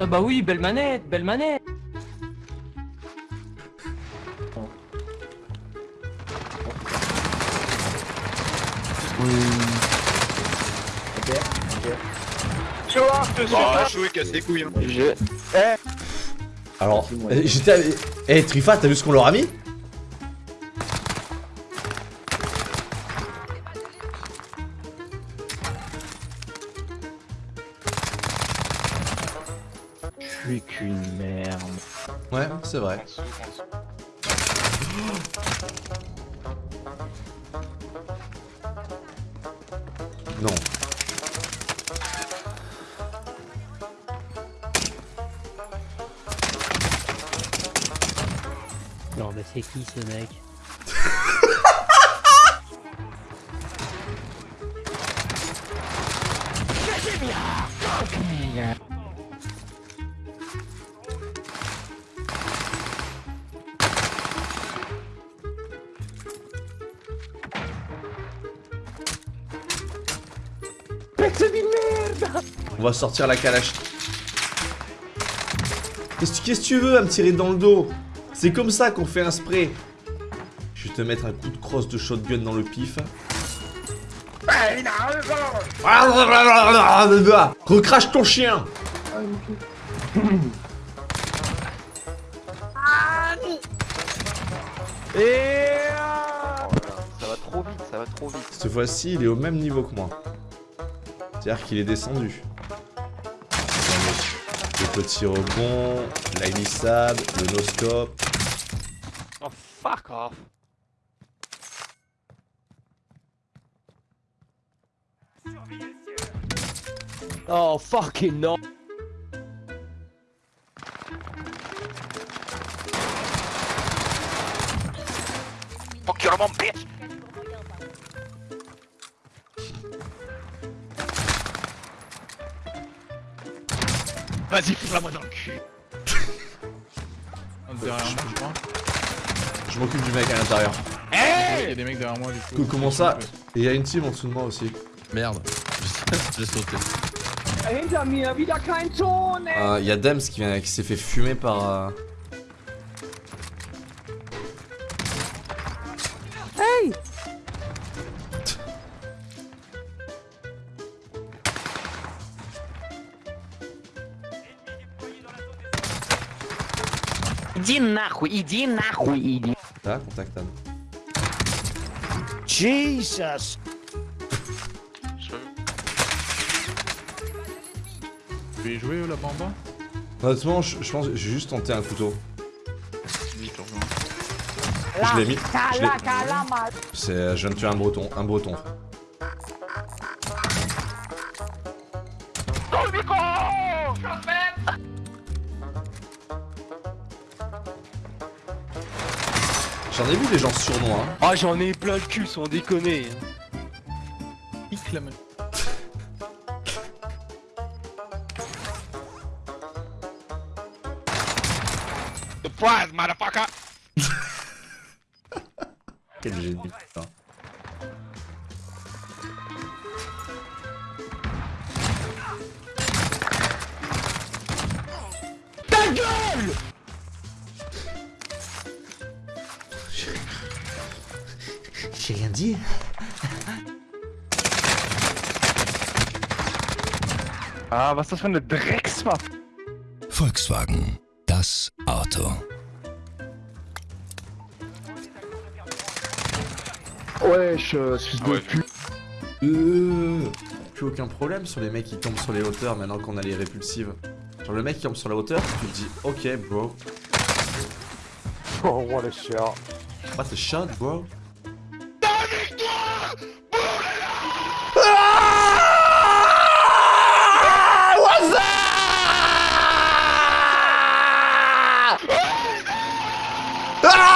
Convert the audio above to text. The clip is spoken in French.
Ah bah oui, belle manette, belle manette Ok, ok. Bah, choué, casse les couilles. hein. Je... Eh Alors, euh, j'étais avec... Eh, Trifa, t'as vu ce qu'on leur a mis? Suis qu'une merde. Ouais, c'est vrai. Non. Non mais c'est qui ce mec? On va sortir la calache. Qu'est-ce que tu veux à me tirer dans le dos? C'est comme ça qu'on fait un spray. Je vais te mettre un coup de crosse de shotgun dans le pif. Recrache ton chien Et... Ça va trop vite, ça va trop vite. Cette fois-ci, il est au même niveau que moi. C'est-à-dire qu'il est descendu. Le petit rebond, la glissade, le no-scope. Oh fuck off. Oh fucking non Fuck your mom, bitch Vas-y, fous-la-moi dans le cul. Derrière moi, je crois. Je m'occupe du mec à l'intérieur. Il y a des mecs derrière moi du coup. Co- Comment ça Et il y a une team en dessous de moi aussi. Merde. J'ai sauté. Euh, Il y a Dems qui, qui s'est fait fumer par... euh, Иди нахуй, иди нахуй, иди Ah, contact Anne. Jesus Tu veux y jouer euh, là-bas en bas Honnêtement, je, je pense que j'ai juste tenté un couteau. Vite, on rejoint. Je l'ai mis. je l'ai- C'est, euh, je viens de tuer un breton, un breton. frère. J'en ai vu des gens sournois. Hein. Ah j'en ai plein le cul sans déconner Pique la main. Surprise, motherfucker! Quel génie, putain. J'ai rien dit. Ah, was ist das für eine Dreckswaffe? Volkswagen. Das Auto. Wesh, euh, fils ouais. de pute. Euh, plus aucun problème sur les mecs qui tombent sur les hauteurs maintenant qu'on a les répulsives. Genre le mec qui tombe sur la hauteur, tu te dis ok bro. Oh, what a shot. What a shot bro. Ah!